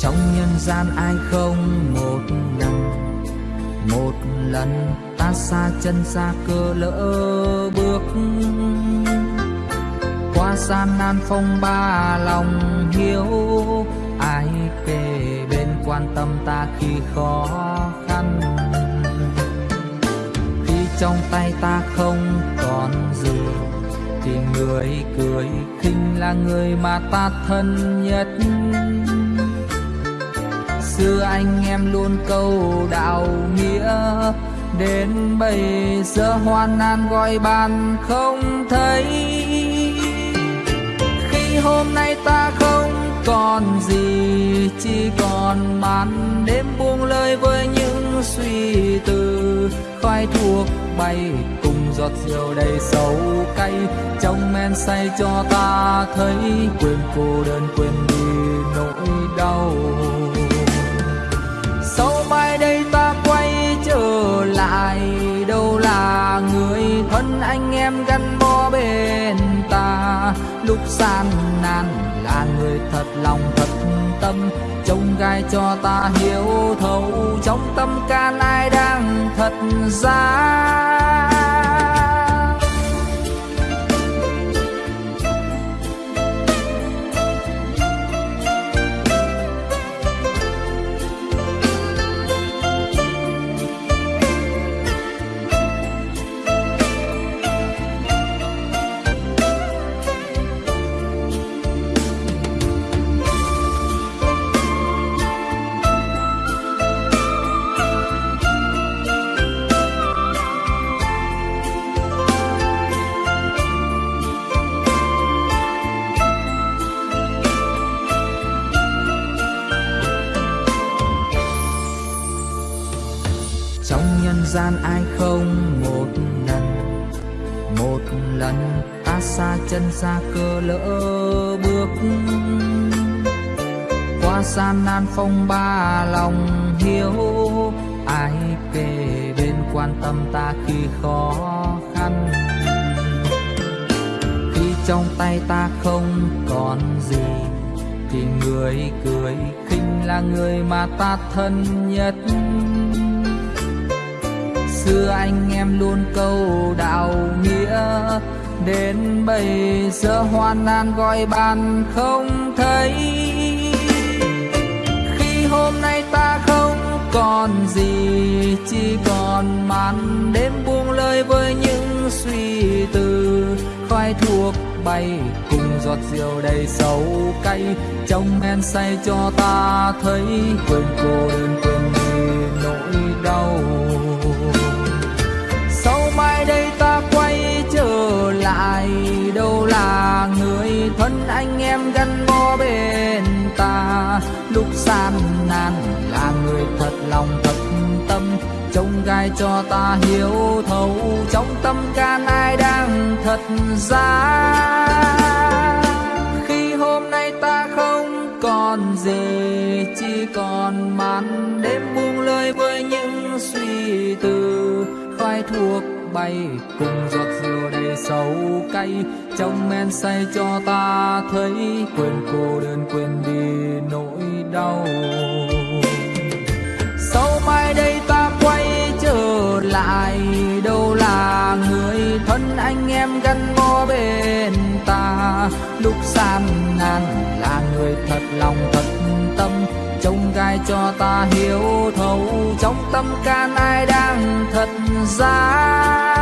trong nhân gian ai không một lần một lần ta xa chân xa cơ lỡ bước. Qua gian nan phong ba lòng hiếu, ai kề bên quan tâm ta khi khó khăn? Khi trong tay ta không còn gì, thì người cười khinh là người mà ta thân nhất xưa anh em luôn câu đạo nghĩa. Đến bây giờ hoan nan gọi bàn không thấy. Khi hôm nay ta không còn gì, chỉ còn màn đêm buông lời với những suy tư. Khói thuốc bay cùng giọt rượu đầy sầu cay, trong men say cho ta thấy quên cô đơn quên gắn bó bên ta. Lúc gian nan là người thật lòng, thật tâm. Trông gai cho ta hiểu thấu, trong tâm can ai đang thật giá? Gian ai không? Một lần một lần, ta xa chân xa cơ lỡ bước. Qua gian nan phong ba lòng hiếu, ai kề bên quan tâm ta khi khó khăn? Khi trong tay ta không còn gì, thì người cười khinh là người mà ta thân nhất xưa anh em luôn câu đạo nghĩa. Đến bây giờ hoan nan gọi bạn không thấy. Khi hôm nay ta không còn gì, chỉ còn màn đêm buông lời với những suy tư. Khói thuốc bay cùng giọt rượu đầy sầu cay, trong men say cho ta thấy quên cô đơn quên đi nỗi đau sau mai đây ta quay trở lại, đâu là người thân anh em gắn bó bên ta? Lúc gian nan là người thật lòng, thật tâm, trông gai cho ta hiểu thấu. Trong tâm can ai đang thật ra khi hôm nay ta không còn gì chỉ còn mắn thuốc bay cùng giọt rượu đầy sầu cay. Trong men say cho ta thấy quên cô đơn quên đi nỗi đau. Sau mai đây ta quay trở lại, đâu là người thân anh em gắn bó bên ta? Lúc gian nan là người thật lòng thật tâm, trông ai cho ta hiểu thấu trong tâm can ai đang thật giá?